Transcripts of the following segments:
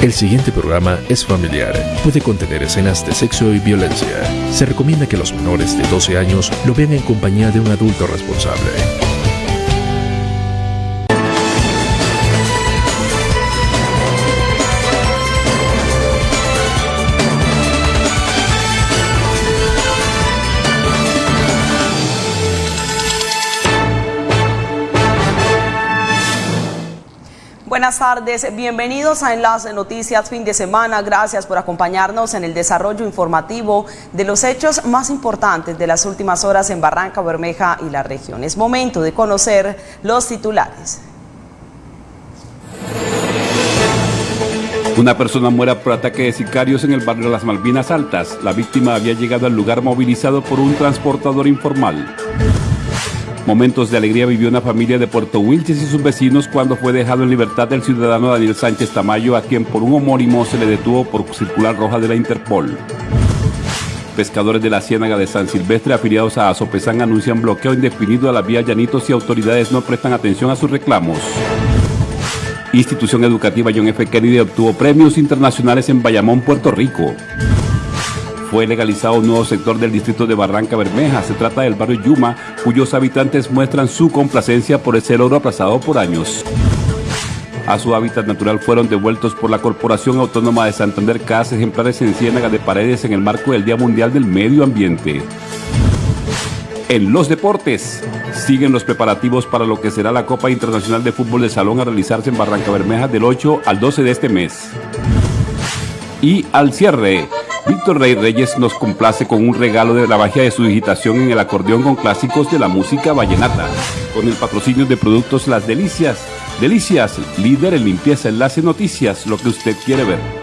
El siguiente programa es familiar. Puede contener escenas de sexo y violencia. Se recomienda que los menores de 12 años lo vean en compañía de un adulto responsable. Buenas tardes, bienvenidos a Enlace Noticias fin de semana. Gracias por acompañarnos en el desarrollo informativo de los hechos más importantes de las últimas horas en Barranca Bermeja y la región. Es momento de conocer los titulares. Una persona muere por ataque de sicarios en el barrio las Malvinas Altas. La víctima había llegado al lugar movilizado por un transportador informal. Momentos de alegría vivió una familia de Puerto Wilches y sus vecinos cuando fue dejado en libertad el ciudadano Daniel Sánchez Tamayo, a quien por un homónimo se le detuvo por circular roja de la Interpol. Pescadores de la Ciénaga de San Silvestre afiliados a Azopezán anuncian bloqueo indefinido a la vía Llanitos y autoridades no prestan atención a sus reclamos. Institución Educativa John F. Kennedy obtuvo premios internacionales en Bayamón, Puerto Rico fue legalizado un nuevo sector del distrito de Barranca Bermeja. Se trata del barrio Yuma, cuyos habitantes muestran su complacencia por ese logro aplazado por años. A su hábitat natural fueron devueltos por la Corporación Autónoma de Santander casas ejemplares en Ciénaga de Paredes en el marco del Día Mundial del Medio Ambiente. En los deportes, siguen los preparativos para lo que será la Copa Internacional de Fútbol de Salón a realizarse en Barranca Bermeja del 8 al 12 de este mes. Y al cierre, Víctor Rey Reyes nos complace con un regalo de la magia de su digitación en el acordeón con clásicos de la música vallenata, con el patrocinio de productos Las Delicias. Delicias, líder en limpieza, enlace noticias, lo que usted quiere ver.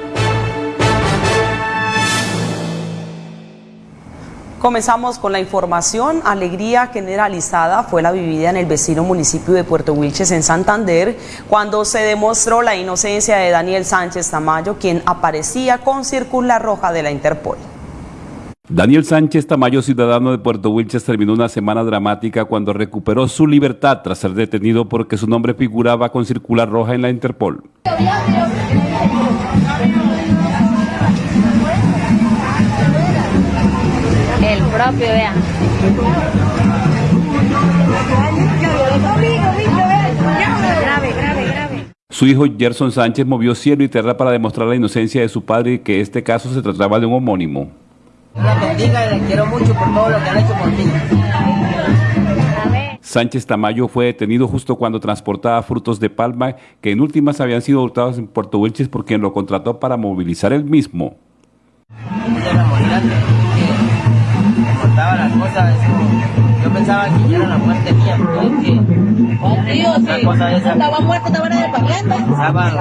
Comenzamos con la información. Alegría generalizada fue la vivida en el vecino municipio de Puerto Wilches, en Santander, cuando se demostró la inocencia de Daniel Sánchez Tamayo, quien aparecía con circular roja de la Interpol. Daniel Sánchez Tamayo, ciudadano de Puerto Wilches, terminó una semana dramática cuando recuperó su libertad tras ser detenido porque su nombre figuraba con circular roja en la Interpol. Su hijo Gerson Sánchez movió cielo y tierra para demostrar la inocencia de su padre y que este caso se trataba de un homónimo. Sánchez Tamayo fue detenido justo cuando transportaba frutos de palma que en últimas habían sido hurtados en Puerto Wilches por quien lo contrató para movilizar el mismo las cosas, yo pensaba que ya era la muerte mía, pero es que... Tío, sí. cosa esa, estaba muerto, estaba en el paquete. Sábado,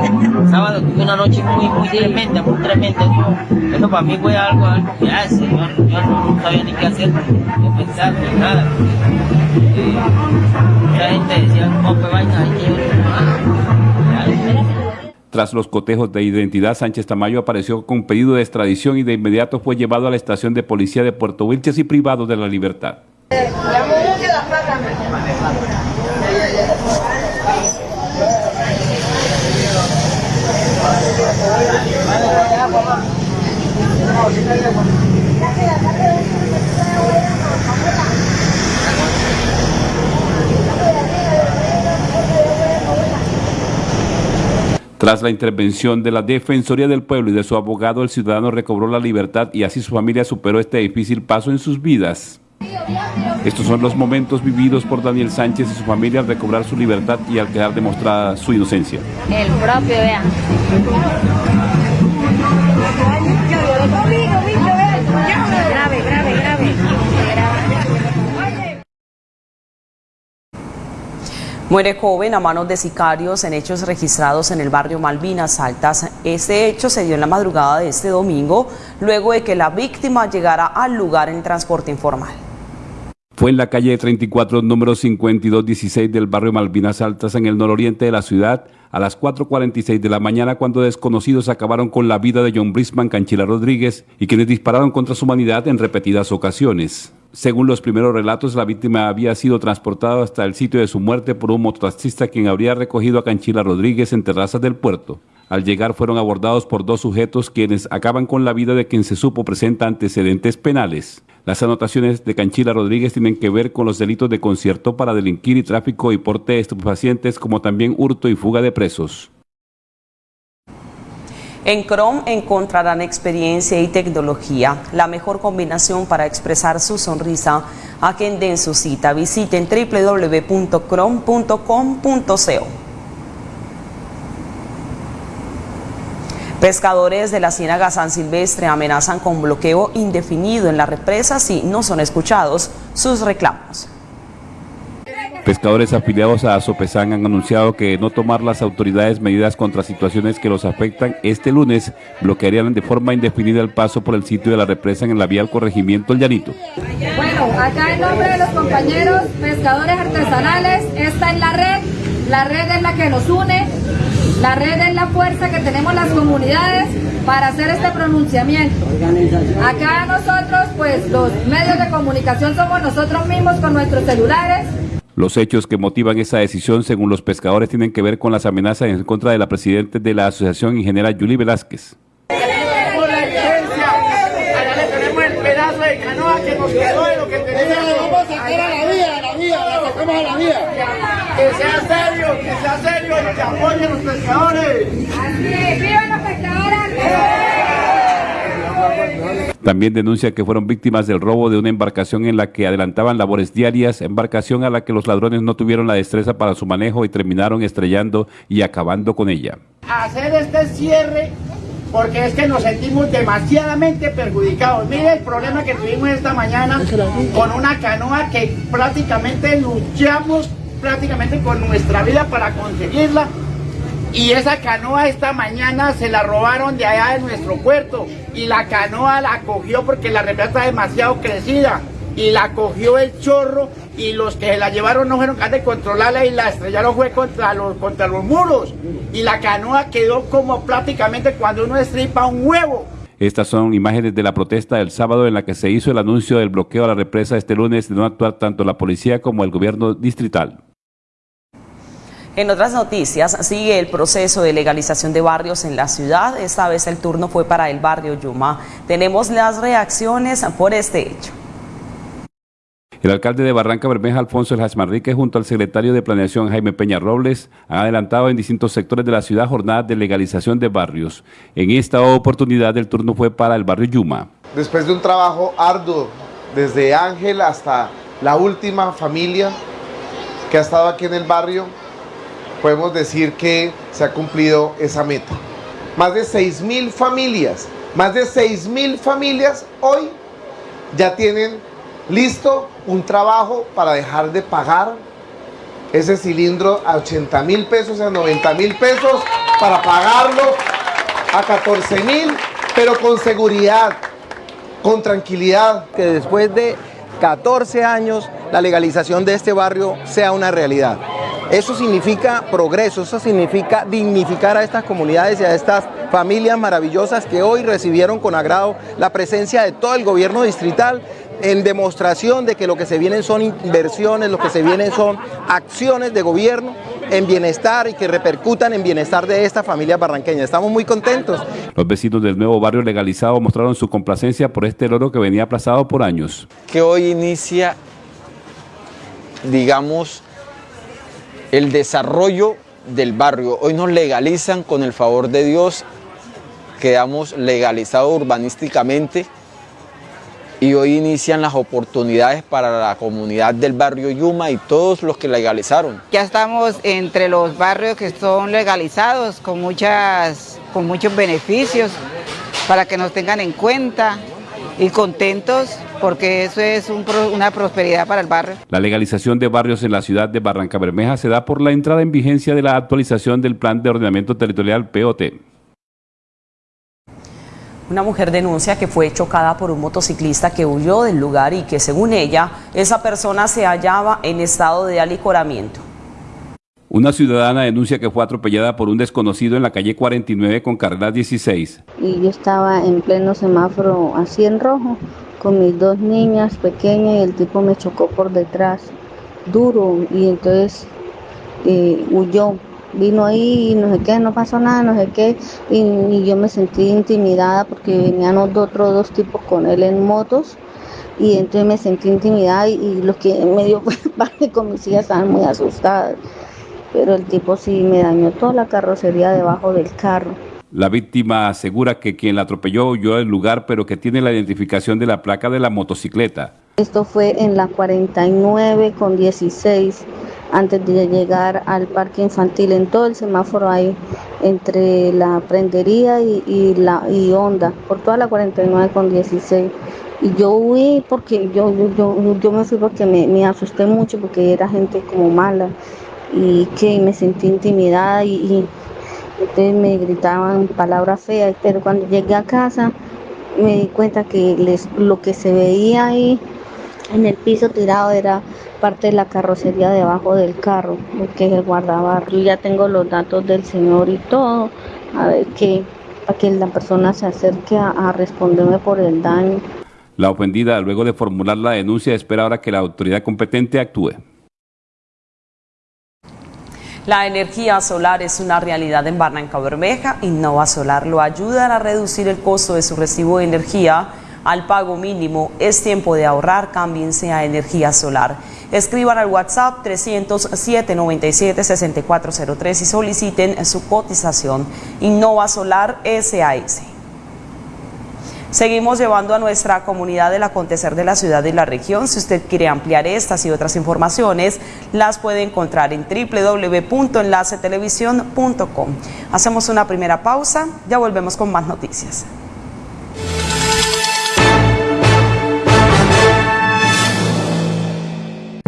sábado tuve una noche muy, muy tremenda, muy tremenda. Eso, eso para mí fue algo, algo que hace, yo, yo no sabía ni qué hacer, ni pensar, ni nada. Eh, mucha gente decía, no, pues vaina, hay que tras los cotejos de identidad, Sánchez Tamayo apareció con pedido de extradición y de inmediato fue llevado a la estación de policía de Puerto Wilches y privado de la libertad. Tras la intervención de la Defensoría del Pueblo y de su abogado, el ciudadano recobró la libertad y así su familia superó este difícil paso en sus vidas. Estos son los momentos vividos por Daniel Sánchez y su familia al recobrar su libertad y al quedar demostrada su inocencia. El propio, vea. Muere joven a manos de sicarios en hechos registrados en el barrio Malvinas Altas. Este hecho se dio en la madrugada de este domingo, luego de que la víctima llegara al lugar en transporte informal. Fue en la calle 34, número 5216 del barrio Malvinas Altas, en el nororiente de la ciudad, a las 4.46 de la mañana, cuando desconocidos acabaron con la vida de John Brisman Canchila Rodríguez y quienes dispararon contra su humanidad en repetidas ocasiones. Según los primeros relatos, la víctima había sido transportada hasta el sitio de su muerte por un mototaxista quien habría recogido a Canchila Rodríguez en terrazas del puerto. Al llegar fueron abordados por dos sujetos quienes acaban con la vida de quien se supo presenta antecedentes penales. Las anotaciones de Canchila Rodríguez tienen que ver con los delitos de concierto para delinquir y tráfico y porte de estupefacientes como también hurto y fuga de presos. En Chrome encontrarán experiencia y tecnología, la mejor combinación para expresar su sonrisa. Agenden su cita. Visiten www.chrome.com.co. Pescadores de la Ciénaga San Silvestre amenazan con bloqueo indefinido en la represa si no son escuchados sus reclamos. Pescadores afiliados a Azopesan han anunciado que no tomar las autoridades medidas contra situaciones que los afectan este lunes bloquearían de forma indefinida el paso por el sitio de la represa en la vía al corregimiento El Llanito. Bueno, acá en nombre de los compañeros pescadores artesanales, esta es la red, la red es la que nos une, la red es la fuerza que tenemos las comunidades para hacer este pronunciamiento. Acá nosotros, pues los medios de comunicación somos nosotros mismos con nuestros celulares, los hechos que motivan esa decisión, según los pescadores, tienen que ver con las amenazas en contra de la presidenta de la asociación, ingeniera Yuli Velázquez. Tenemos la evidencia, allá le tenemos el pedazo de canoa que nos quedó de lo que tenemos. vamos a sacar a la vía, a la vía, la sacamos a la vía. Que sea serio, que sea serio y que apoyen los pescadores. Así es, ¡viva los pescadores! También denuncia que fueron víctimas del robo de una embarcación en la que adelantaban labores diarias, embarcación a la que los ladrones no tuvieron la destreza para su manejo y terminaron estrellando y acabando con ella. Hacer este cierre porque es que nos sentimos demasiadamente perjudicados. Mire el problema que tuvimos esta mañana con una canoa que prácticamente luchamos prácticamente con nuestra vida para conseguirla y esa canoa esta mañana se la robaron de allá de nuestro puerto. Y la canoa la cogió porque la represa está demasiado crecida. Y la cogió el chorro y los que la llevaron no fueron capaces de controlarla y la estrellaron fue contra los, contra los muros. Y la canoa quedó como prácticamente cuando uno estripa un huevo. Estas son imágenes de la protesta del sábado en la que se hizo el anuncio del bloqueo a la represa este lunes de no actuar tanto la policía como el gobierno distrital. En otras noticias, sigue el proceso de legalización de barrios en la ciudad. Esta vez el turno fue para el barrio Yuma. Tenemos las reacciones por este hecho. El alcalde de Barranca Bermeja, Alfonso El Hachmarrique, junto al secretario de Planeación, Jaime Peña Robles, han adelantado en distintos sectores de la ciudad jornadas de legalización de barrios. En esta oportunidad, el turno fue para el barrio Yuma. Después de un trabajo arduo, desde Ángel hasta la última familia que ha estado aquí en el barrio, podemos decir que se ha cumplido esa meta. Más de 6 mil familias, más de 6 mil familias hoy ya tienen listo un trabajo para dejar de pagar ese cilindro a 80 mil pesos, a 90 mil pesos, para pagarlo a 14 mil, pero con seguridad, con tranquilidad. Que después de 14 años la legalización de este barrio sea una realidad. Eso significa progreso, eso significa dignificar a estas comunidades y a estas familias maravillosas que hoy recibieron con agrado la presencia de todo el gobierno distrital en demostración de que lo que se vienen son inversiones, lo que se vienen son acciones de gobierno en bienestar y que repercutan en bienestar de esta familia barranqueña. Estamos muy contentos. Los vecinos del nuevo barrio legalizado mostraron su complacencia por este logro que venía aplazado por años. Que hoy inicia, digamos, el desarrollo del barrio. Hoy nos legalizan con el favor de Dios, quedamos legalizados urbanísticamente y hoy inician las oportunidades para la comunidad del barrio Yuma y todos los que legalizaron. Ya estamos entre los barrios que son legalizados con, muchas, con muchos beneficios para que nos tengan en cuenta y contentos porque eso es una prosperidad para el barrio. La legalización de barrios en la ciudad de Barranca Bermeja se da por la entrada en vigencia de la actualización del Plan de Ordenamiento Territorial POT. Una mujer denuncia que fue chocada por un motociclista que huyó del lugar y que según ella, esa persona se hallaba en estado de alicoramiento. Una ciudadana denuncia que fue atropellada por un desconocido en la calle 49 con carrera 16. Y yo estaba en pleno semáforo así en rojo con mis dos niñas pequeñas y el tipo me chocó por detrás, duro, y entonces eh, huyó. Vino ahí y no sé qué, no pasó nada, no sé qué, y, yo me sentí intimidada porque venían otros dos tipos con él en motos y entonces me sentí intimidada y, y los que me dio parte con mis hijas estaban muy asustadas. Pero el tipo sí me dañó toda la carrocería debajo del carro. La víctima asegura que quien la atropelló huyó del lugar, pero que tiene la identificación de la placa de la motocicleta. Esto fue en la 49 con 16, antes de llegar al parque infantil, en todo el semáforo ahí, entre la prendería y, la y Honda, por toda la 49 con 16. Y yo huí porque yo, yo, yo, me fui porque me, me, asusté mucho porque era gente como mala y que me sentí intimidada y entonces me gritaban palabras feas, pero cuando llegué a casa me di cuenta que les, lo que se veía ahí en el piso tirado era parte de la carrocería debajo del carro, que es el guardabarro. Ya tengo los datos del señor y todo, a ver que, para que la persona se acerque a responderme por el daño. La ofendida, luego de formular la denuncia, espera ahora que la autoridad competente actúe. La energía solar es una realidad en Barranca Bermeja. Innova Solar lo ayuda a reducir el costo de su recibo de energía al pago mínimo. Es tiempo de ahorrar, cámbiense a energía solar. Escriban al WhatsApp 307 97 6403 y soliciten su cotización. Innova Solar SAS. Seguimos llevando a nuestra comunidad el acontecer de la ciudad y la región. Si usted quiere ampliar estas y otras informaciones, las puede encontrar en www.enlacetelevisión.com. Hacemos una primera pausa, ya volvemos con más noticias.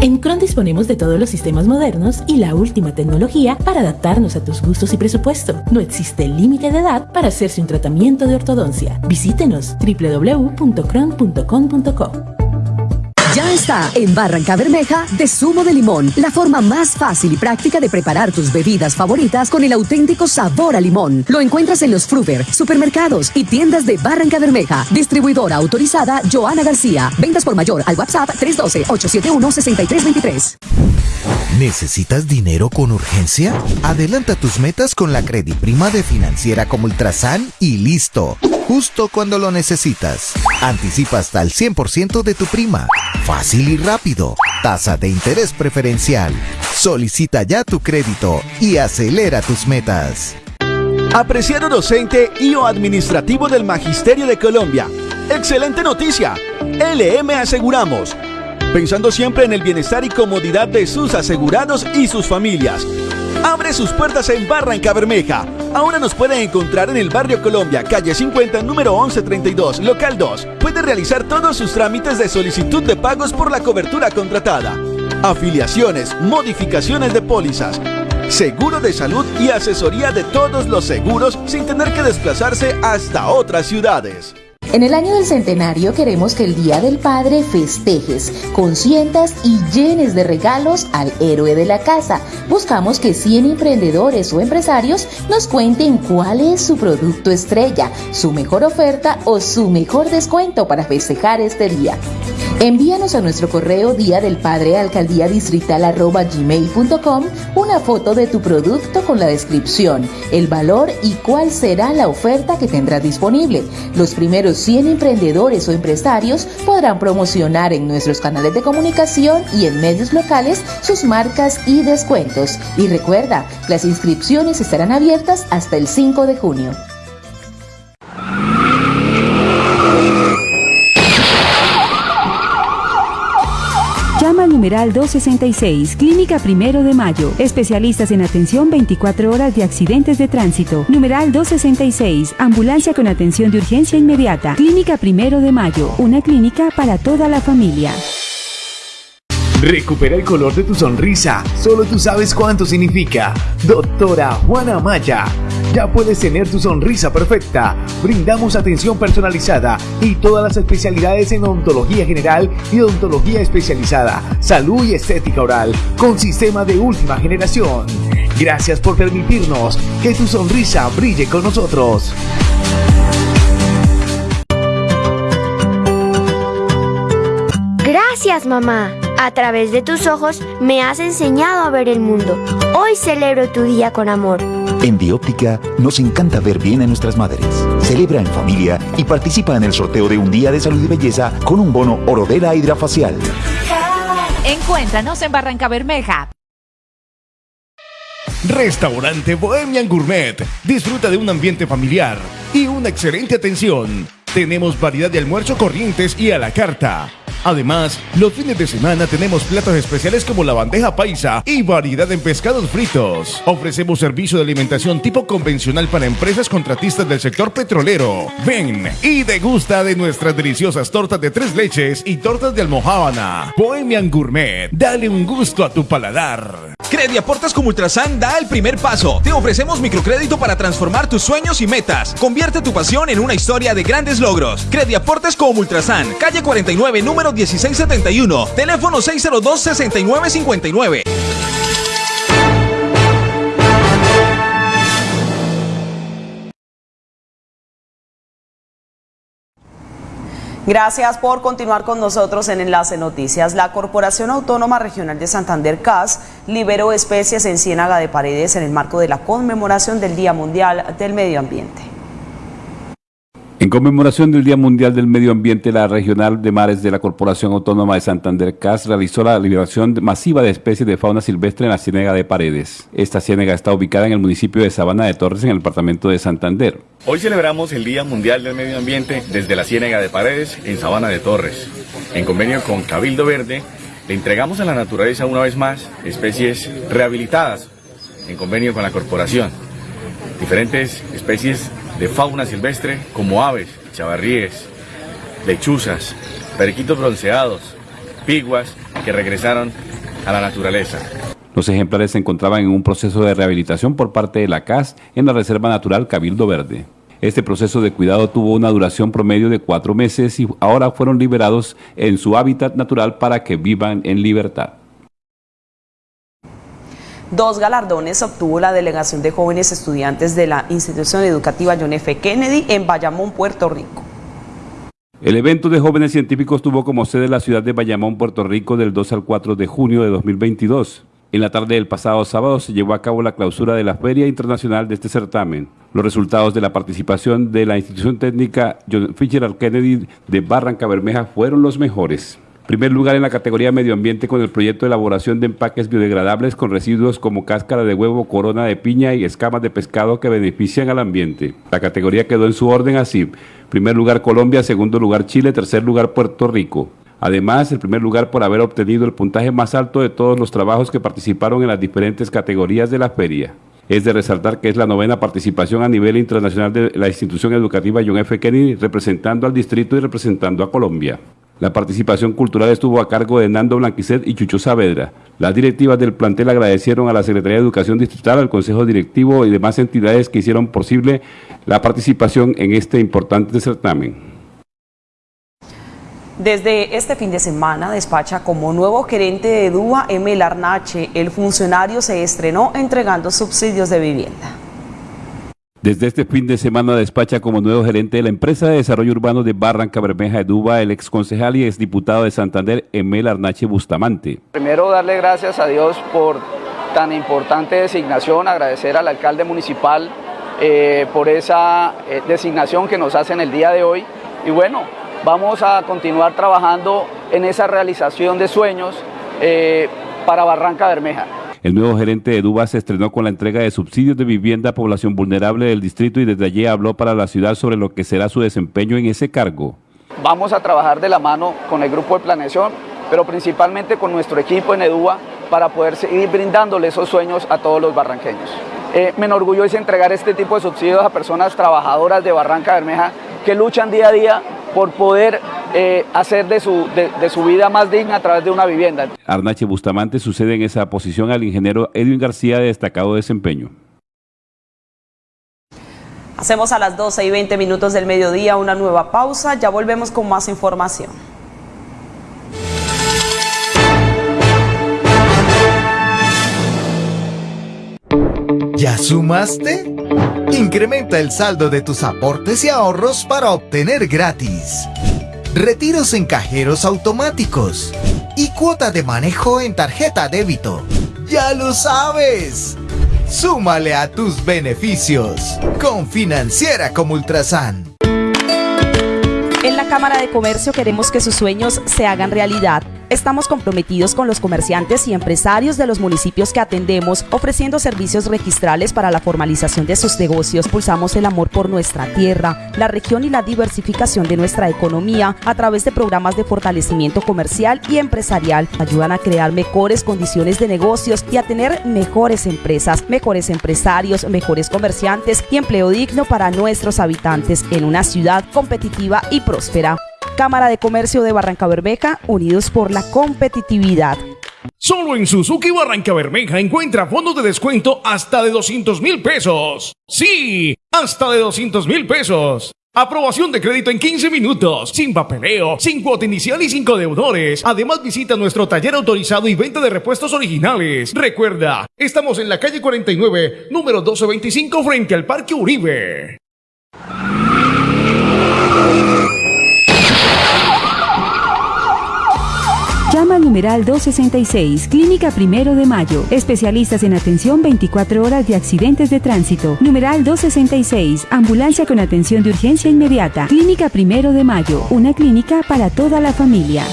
En Cron disponemos de todos los sistemas modernos y la última tecnología para adaptarnos a tus gustos y presupuesto. No existe límite de edad para hacerse un tratamiento de ortodoncia. Visítenos www.cron.com.co. Ya está en Barranca Bermeja de zumo de limón, la forma más fácil y práctica de preparar tus bebidas favoritas con el auténtico sabor a limón. Lo encuentras en los Fruver, supermercados y tiendas de Barranca Bermeja. Distribuidora autorizada Joana García. Ventas por mayor al WhatsApp 312-871-6323. ¿Necesitas dinero con urgencia? Adelanta tus metas con la Prima de Financiera como Ultrasan y listo. Justo cuando lo necesitas. Anticipa hasta el 100% de tu prima. Fácil y rápido. Tasa de interés preferencial. Solicita ya tu crédito y acelera tus metas. Apreciado docente y o administrativo del Magisterio de Colombia. Excelente noticia. LM Aseguramos pensando siempre en el bienestar y comodidad de sus asegurados y sus familias. Abre sus puertas en Barranca Bermeja. Ahora nos puede encontrar en el barrio Colombia, calle 50, número 1132, local 2. Puede realizar todos sus trámites de solicitud de pagos por la cobertura contratada. Afiliaciones, modificaciones de pólizas, seguro de salud y asesoría de todos los seguros sin tener que desplazarse hasta otras ciudades. En el año del centenario queremos que el Día del Padre festejes, consientas y llenes de regalos al héroe de la casa. Buscamos que 100 emprendedores o empresarios nos cuenten cuál es su producto estrella, su mejor oferta o su mejor descuento para festejar este día. Envíanos a nuestro correo día del padre alcaldía distrital gmail.com una foto de tu producto con la descripción, el valor y cuál será la oferta que tendrás disponible. Los primeros 100 emprendedores o empresarios podrán promocionar en nuestros canales de comunicación y en medios locales sus marcas y descuentos. Y recuerda, las inscripciones estarán abiertas hasta el 5 de junio. Numeral 266, Clínica Primero de Mayo. Especialistas en atención 24 horas de accidentes de tránsito. Numeral 266, Ambulancia con atención de urgencia inmediata. Clínica Primero de Mayo, una clínica para toda la familia. Recupera el color de tu sonrisa. Solo tú sabes cuánto significa. Doctora Juana Maya. Ya puedes tener tu sonrisa perfecta. Brindamos atención personalizada y todas las especialidades en odontología general y odontología especializada, salud y estética oral, con sistema de última generación. Gracias por permitirnos que tu sonrisa brille con nosotros. Gracias, mamá. A través de tus ojos me has enseñado a ver el mundo. Hoy celebro tu día con amor. En Bióptica nos encanta ver bien a nuestras madres. Celebra en familia y participa en el sorteo de un día de salud y belleza con un bono Orodela Hidrafacial. Encuéntranos en Barranca Bermeja. Restaurante Bohemian Gourmet. Disfruta de un ambiente familiar y una excelente atención. Tenemos variedad de almuerzo corrientes y a la carta. Además, los fines de semana tenemos platos especiales como la bandeja paisa y variedad en pescados fritos. Ofrecemos servicio de alimentación tipo convencional para empresas contratistas del sector petrolero. Ven y degusta de nuestras deliciosas tortas de tres leches y tortas de almohábana. Bohemian Gourmet, dale un gusto a tu paladar. Crediaportes como Ultrasan da el primer paso. Te ofrecemos microcrédito para transformar tus sueños y metas. Convierte tu pasión en una historia de grandes logros. Crediaportes como Ultrasan, calle 49, número 1671, teléfono 602-6959. Gracias por continuar con nosotros en Enlace Noticias. La Corporación Autónoma Regional de Santander CAS liberó especies en Ciénaga de Paredes en el marco de la conmemoración del Día Mundial del Medio Ambiente. En conmemoración del Día Mundial del Medio Ambiente, la Regional de Mares de la Corporación Autónoma de Santander CAS realizó la liberación masiva de especies de fauna silvestre en la Ciénaga de Paredes. Esta ciénaga está ubicada en el municipio de Sabana de Torres, en el departamento de Santander. Hoy celebramos el Día Mundial del Medio Ambiente desde la Ciénaga de Paredes, en Sabana de Torres. En convenio con Cabildo Verde, le entregamos a la naturaleza una vez más especies rehabilitadas, en convenio con la corporación. Diferentes especies de fauna silvestre como aves, chavarríes, lechuzas, periquitos bronceados, piguas que regresaron a la naturaleza. Los ejemplares se encontraban en un proceso de rehabilitación por parte de la CAS en la Reserva Natural Cabildo Verde. Este proceso de cuidado tuvo una duración promedio de cuatro meses y ahora fueron liberados en su hábitat natural para que vivan en libertad. Dos galardones obtuvo la delegación de jóvenes estudiantes de la institución educativa John F. Kennedy en Bayamón, Puerto Rico. El evento de jóvenes científicos tuvo como sede la ciudad de Bayamón, Puerto Rico, del 2 al 4 de junio de 2022. En la tarde del pasado sábado se llevó a cabo la clausura de la Feria Internacional de este certamen. Los resultados de la participación de la institución técnica John Fitzgerald Kennedy de Barranca Bermeja fueron los mejores. Primer lugar en la categoría Medio Ambiente con el proyecto de elaboración de empaques biodegradables con residuos como cáscara de huevo, corona de piña y escamas de pescado que benefician al ambiente. La categoría quedó en su orden así. Primer lugar Colombia, segundo lugar Chile, tercer lugar Puerto Rico. Además, el primer lugar por haber obtenido el puntaje más alto de todos los trabajos que participaron en las diferentes categorías de la feria. Es de resaltar que es la novena participación a nivel internacional de la institución educativa John F. Kennedy representando al distrito y representando a Colombia. La participación cultural estuvo a cargo de Nando Blanquicet y Chucho Saavedra. Las directivas del plantel agradecieron a la Secretaría de Educación Distrital, al Consejo Directivo y demás entidades que hicieron posible la participación en este importante certamen. Desde este fin de semana despacha como nuevo gerente de DUA M. Larnache. El funcionario se estrenó entregando subsidios de vivienda. Desde este fin de semana despacha como nuevo gerente de la empresa de desarrollo urbano de Barranca Bermeja de Duba el ex concejal y ex diputado de Santander, Emel Arnache Bustamante. Primero darle gracias a Dios por tan importante designación, agradecer al alcalde municipal eh, por esa eh, designación que nos hace en el día de hoy y bueno, vamos a continuar trabajando en esa realización de sueños eh, para Barranca Bermeja. El nuevo gerente de Duba se estrenó con la entrega de subsidios de vivienda a población vulnerable del distrito y desde allí habló para la ciudad sobre lo que será su desempeño en ese cargo. Vamos a trabajar de la mano con el grupo de planeación, pero principalmente con nuestro equipo en Eduba para poder seguir brindándole esos sueños a todos los barranqueños. Eh, me enorgullece entregar este tipo de subsidios a personas trabajadoras de Barranca Bermeja que luchan día a día por poder eh, hacer de su, de, de su vida más digna a través de una vivienda. Arnache Bustamante sucede en esa posición al ingeniero Edwin García de destacado desempeño. Hacemos a las 12 y 20 minutos del mediodía una nueva pausa, ya volvemos con más información. ¿Ya sumaste? Incrementa el saldo de tus aportes y ahorros para obtener gratis. Retiros en cajeros automáticos. y cuota de manejo en tarjeta débito. ¡Ya lo sabes! Súmale a tus beneficios con Financiera como Ultrasan. En la Cámara de Comercio queremos que sus sueños se hagan realidad. Estamos comprometidos con los comerciantes y empresarios de los municipios que atendemos, ofreciendo servicios registrales para la formalización de sus negocios. Pulsamos el amor por nuestra tierra, la región y la diversificación de nuestra economía a través de programas de fortalecimiento comercial y empresarial. Ayudan a crear mejores condiciones de negocios y a tener mejores empresas, mejores empresarios, mejores comerciantes y empleo digno para nuestros habitantes en una ciudad competitiva y próspera. Cámara de Comercio de Barranca Bermeja, unidos por la competitividad. Solo en Suzuki Barranca Bermeja encuentra fondos de descuento hasta de 200 mil pesos. Sí, hasta de 200 mil pesos. Aprobación de crédito en 15 minutos, sin papeleo, sin cuota inicial y sin deudores. Además visita nuestro taller autorizado y venta de repuestos originales. Recuerda, estamos en la calle 49, número 1225 frente al Parque Uribe. Llama al numeral 266, Clínica Primero de Mayo. Especialistas en atención 24 horas de accidentes de tránsito. Numeral 266, Ambulancia con atención de urgencia inmediata. Clínica Primero de Mayo, una clínica para toda la familia.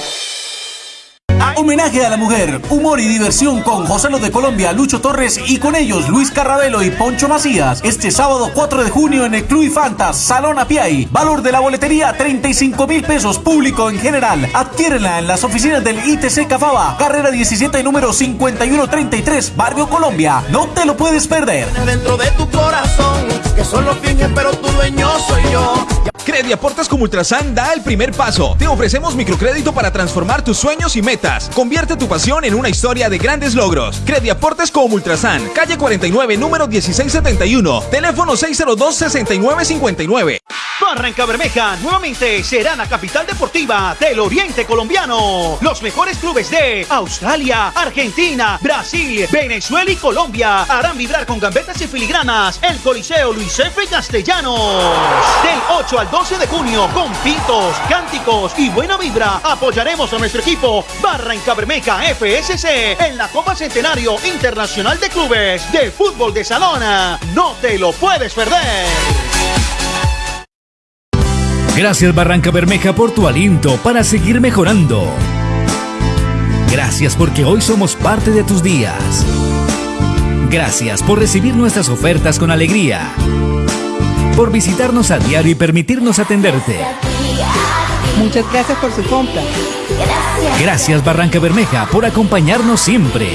Homenaje a la mujer, humor y diversión con José Lo de Colombia, Lucho Torres y con ellos Luis Carrabelo y Poncho Macías. Este sábado 4 de junio en el Club Fantas, Salón Apiay. Valor de la boletería 35 mil pesos, público en general. Adquiérenla en las oficinas del ITC Cafaba, carrera 17 número 5133, Barrio Colombia. No te lo puedes perder. Dentro de tu corazón, que solo finge, pero tu dueño soy yo. Crediaportes como Ultrasan da el primer paso. Te ofrecemos microcrédito para transformar tus sueños y metas. Convierte tu pasión en una historia de grandes logros. Crediaportes como Ultrasan, calle 49, número 1671, teléfono 602-6959. Barranca Bermeja nuevamente será la capital deportiva del Oriente Colombiano. Los mejores clubes de Australia, Argentina, Brasil, Venezuela y Colombia harán vibrar con gambetas y filigranas el Coliseo Luis F. Castellanos. Del 8 al 12 de junio, con pintos, cánticos y buena vibra, apoyaremos a nuestro equipo Barranca Bermeja FSC en la Copa Centenario Internacional de Clubes de Fútbol de Salona. No te lo puedes perder. Gracias Barranca Bermeja por tu aliento para seguir mejorando. Gracias porque hoy somos parte de tus días. Gracias por recibir nuestras ofertas con alegría. Por visitarnos a diario y permitirnos atenderte. Muchas gracias por su compra. Gracias Barranca Bermeja por acompañarnos siempre.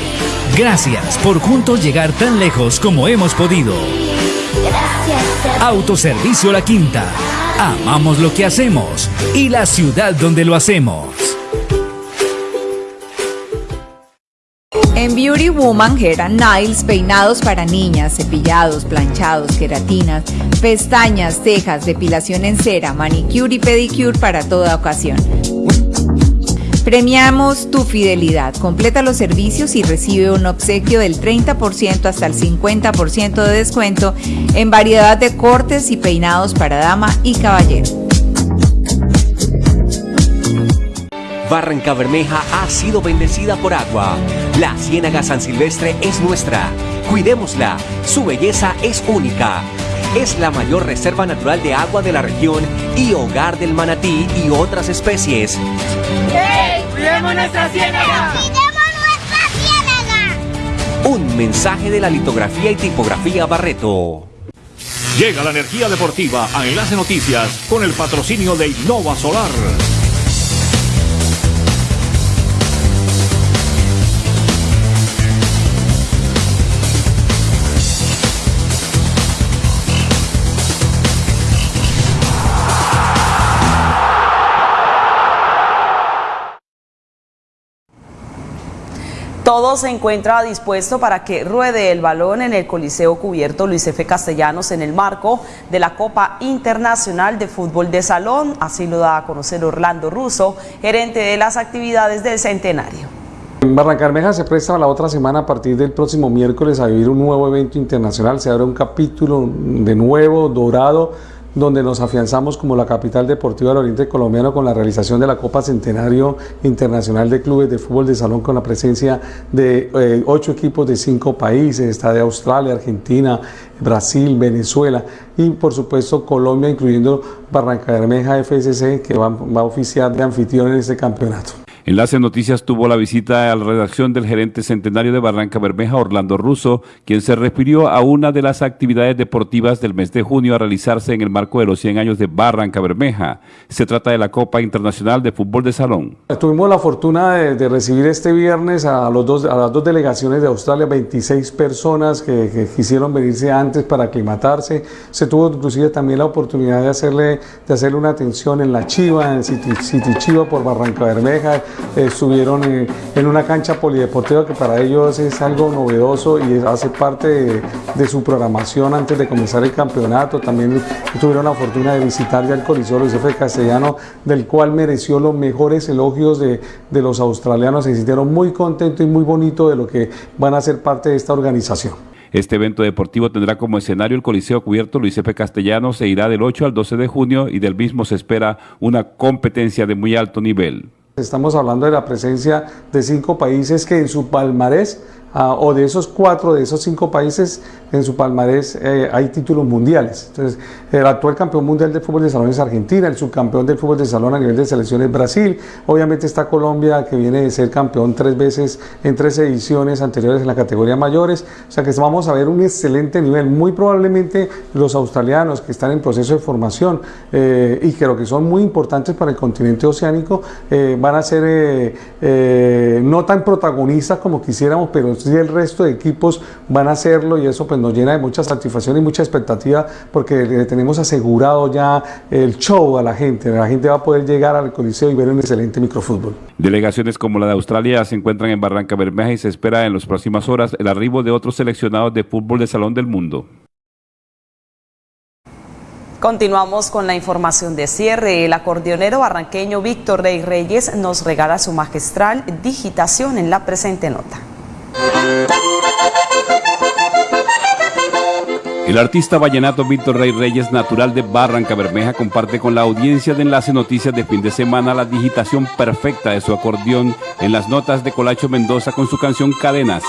Gracias por juntos llegar tan lejos como hemos podido. Autoservicio La Quinta. Amamos lo que hacemos y la ciudad donde lo hacemos. En Beauty Woman Hair Nails, peinados para niñas, cepillados, planchados, queratinas, pestañas, cejas, depilación en cera, manicure y pedicure para toda ocasión. Premiamos tu fidelidad. Completa los servicios y recibe un obsequio del 30% hasta el 50% de descuento en variedad de cortes y peinados para dama y caballero. Barranca Bermeja ha sido bendecida por agua. La Ciénaga San Silvestre es nuestra. Cuidémosla. Su belleza es única. Es la mayor reserva natural de agua de la región y hogar del manatí y otras especies. ¡Hey! ¡Cuidemos nuestra ciénaga! nuestra ciénaga! Un mensaje de la litografía y tipografía Barreto. Llega la energía deportiva a Enlace Noticias con el patrocinio de Innova Solar. Todo se encuentra dispuesto para que ruede el balón en el Coliseo Cubierto Luis F. Castellanos en el marco de la Copa Internacional de Fútbol de Salón. Así lo da a conocer Orlando Russo, gerente de las actividades del Centenario. En Barrancarmeja se presta la otra semana a partir del próximo miércoles a vivir un nuevo evento internacional. Se abre un capítulo de nuevo, dorado, donde nos afianzamos como la capital deportiva del Oriente Colombiano con la realización de la Copa Centenario Internacional de Clubes de Fútbol de Salón con la presencia de eh, ocho equipos de cinco países, está de Australia, Argentina, Brasil, Venezuela y por supuesto Colombia, incluyendo Barranca Bermeja FSC, que va, va a oficiar de anfitrión en este campeonato. Enlace Noticias tuvo la visita a la redacción del gerente centenario de Barranca Bermeja, Orlando Russo, quien se refirió a una de las actividades deportivas del mes de junio a realizarse en el marco de los 100 años de Barranca Bermeja. Se trata de la Copa Internacional de Fútbol de Salón. Tuvimos la fortuna de, de recibir este viernes a, los dos, las dos delegaciones de Australia, 26 personas que, que, quisieron venirse antes para aclimatarse. Se tuvo inclusive también la oportunidad de hacerle, de hacerle una atención en la Chiva, en City, City Chiva por Barranca Bermeja estuvieron en, en, una cancha polideportiva que para ellos es algo novedoso y hace parte de, su programación antes de comenzar el campeonato. También tuvieron la fortuna de visitar ya el Coliseo Luis F. Castellano, del cual mereció los mejores elogios de, los australianos. Se sintieron muy contentos y muy bonitos de lo que van a ser parte de esta organización. Este evento deportivo tendrá como escenario el Coliseo Cubierto Luis F. Castellanos, se irá del 8 al 12 de junio y del mismo se espera una competencia de muy alto nivel. Estamos hablando de la presencia de cinco países que en su palmarés, uh, o de esos cuatro, de esos cinco países, en su palmarés eh, hay títulos mundiales. Entonces, el actual campeón mundial de fútbol de salón es Argentina, el subcampeón del fútbol de salón a nivel de selección es Brasil, obviamente está Colombia que viene de ser campeón tres veces en tres ediciones anteriores en la categoría mayores, o sea que vamos a ver un excelente nivel, muy probablemente los australianos que están en proceso de formación eh, y creo que son muy importantes para el continente oceánico, eh, van a ser eh, no tan protagonistas como quisiéramos, pero sí el resto de equipos van a hacerlo y eso pues nos llena de mucha satisfacción y mucha expectativa porque le tenemos asegurado ya el show a la gente, la gente va a poder llegar al coliseo y ver un excelente microfútbol. Delegaciones como la de Australia se encuentran en Barranca Bermeja y se espera en las próximas horas el arribo de otros seleccionados de fútbol de salón del mundo. Continuamos con la información de cierre. El acordeonero barranqueño Víctor Rey Reyes nos regala su magistral digitación en la presente nota. El artista vallenato Víctor Rey Reyes, natural de Barranca Bermeja, comparte con la audiencia de Enlace Noticias de fin de semana la digitación perfecta de su acordeón en las notas de Colacho Mendoza con su canción Cadenas.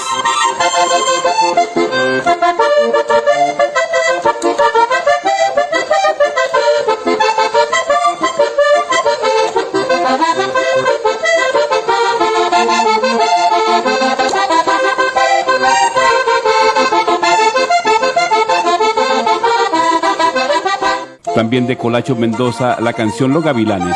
También de Colacho Mendoza la canción Los Gavilanes.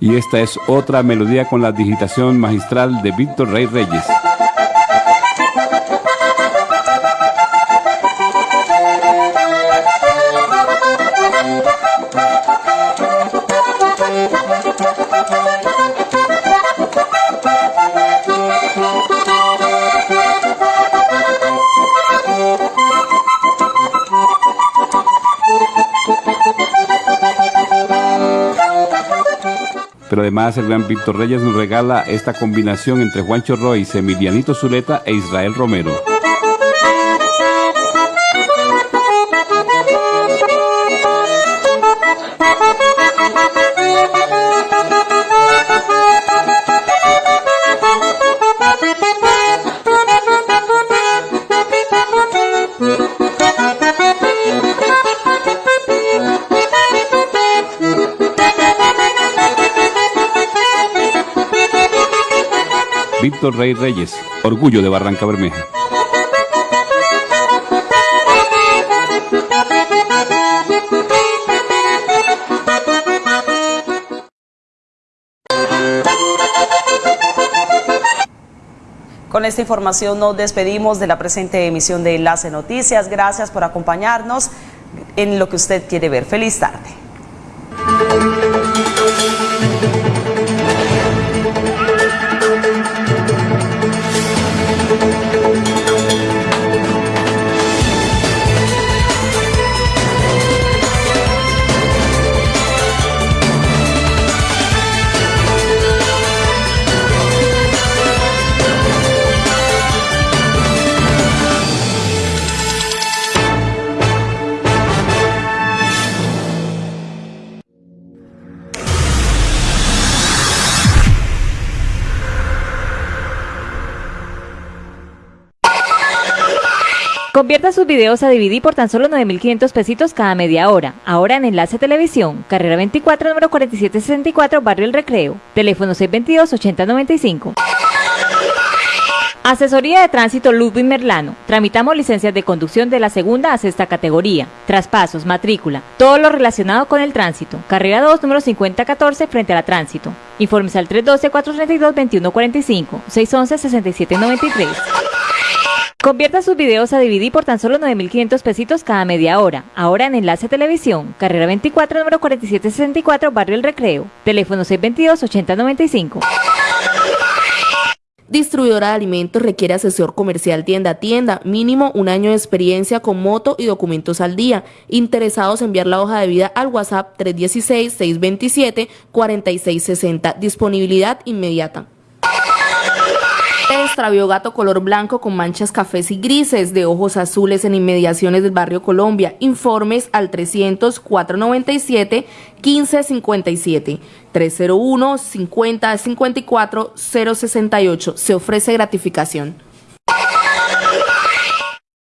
Y esta es otra melodía con la digitación magistral de Víctor Rey Reyes. Pero además el gran Víctor Reyes nos regala esta combinación entre Juancho Royce, Emilianito Zuleta e Israel Romero. Rey Reyes, orgullo de Barranca Bermeja. Con esta información nos despedimos de la presente emisión de Enlace Noticias. Gracias por acompañarnos en lo que usted quiere ver. Feliz tarde. Convierta sus videos a DVD por tan solo 9.500 pesitos cada media hora. Ahora en Enlace Televisión, carrera 24, número 4764, Barrio El Recreo. Teléfono 622-8095. Asesoría de Tránsito Ludwig Merlano. Tramitamos licencias de conducción de la segunda a sexta categoría. Traspasos, matrícula, todo lo relacionado con el tránsito. Carrera 2, número 5014, frente a la tránsito. Informes al 312-432-2145, 611-6793. Convierta sus videos a DVD por tan solo 9.500 pesitos cada media hora. Ahora en Enlace Televisión, carrera 24, número 4764, Barrio El Recreo. Teléfono 622-8095. Distribuidora de alimentos requiere asesor comercial tienda a tienda, mínimo un año de experiencia con moto y documentos al día. Interesados enviar la hoja de vida al WhatsApp 316-627-4660. Disponibilidad inmediata. Extravió gato color blanco con manchas cafés y grises de ojos azules en inmediaciones del barrio Colombia. Informes al 300 497 1557 301 50 54 068. Se ofrece gratificación.